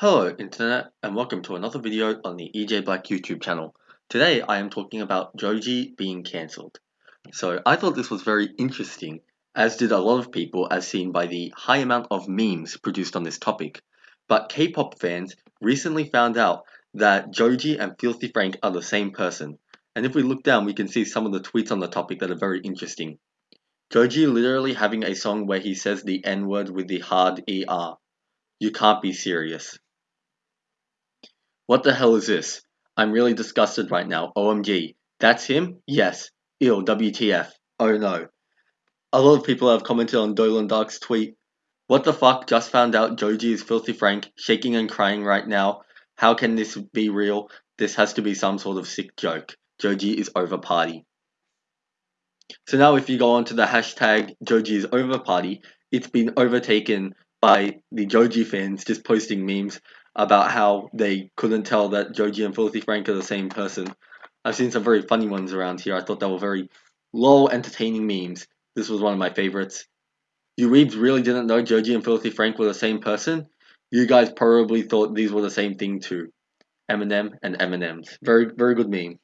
Hello Internet and welcome to another video on the EJ Black YouTube channel. Today I am talking about Joji being cancelled. So I thought this was very interesting, as did a lot of people as seen by the high amount of memes produced on this topic. But K-pop fans recently found out that Joji and Filthy Frank are the same person. And if we look down we can see some of the tweets on the topic that are very interesting. Joji literally having a song where he says the N-word with the hard ER. You can't be serious. What the hell is this? I'm really disgusted right now. OMG. That's him? Yes. Ew, WTF. Oh no. A lot of people have commented on Dolan Dark's tweet. What the fuck? Just found out Joji is Filthy Frank, shaking and crying right now. How can this be real? This has to be some sort of sick joke. Joji is over party. So now if you go onto the hashtag Joji is over party, it's been overtaken by the Joji fans just posting memes about how they couldn't tell that Joji and Filthy Frank are the same person. I've seen some very funny ones around here. I thought they were very low, entertaining memes. This was one of my favorites. You weebs really didn't know Joji and Filthy Frank were the same person? You guys probably thought these were the same thing too. Eminem and M&M's. Very, very good meme.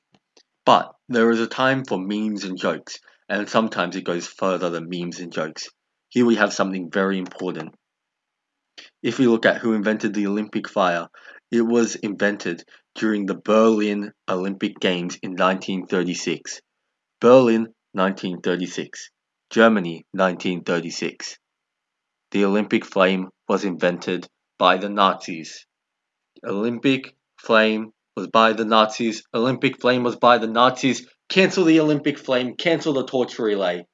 But there is a time for memes and jokes, and sometimes it goes further than memes and jokes. Here we have something very important. If we look at who invented the Olympic fire, it was invented during the Berlin Olympic Games in 1936. Berlin 1936. Germany 1936. The Olympic flame was invented by the Nazis. Olympic flame was by the Nazis. Olympic flame was by the Nazis. Cancel the Olympic flame. Cancel the torch relay.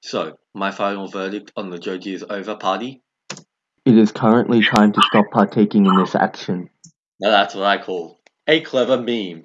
So, my final verdict on the Joji is over party it is currently time to stop partaking in this action. Now that's what I call a clever meme.